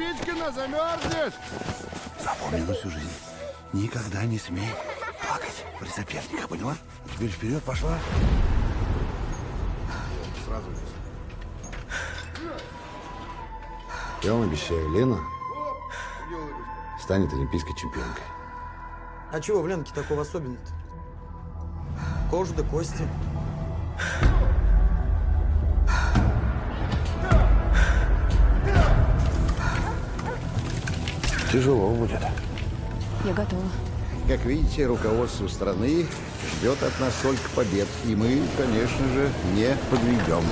Витькина замерзнет! Запомни на всю жизнь. Никогда не смей плакать при соперниках, поняла? Теперь вперед пошла. Сразу Я вам обещаю, Лена станет олимпийской чемпионкой. А чего в Ленке такого особенного-то? Кожа да кости. Тяжело будет. Я готова. Как видите, руководство страны ждет от нас только побед. И мы, конечно же, не подведем.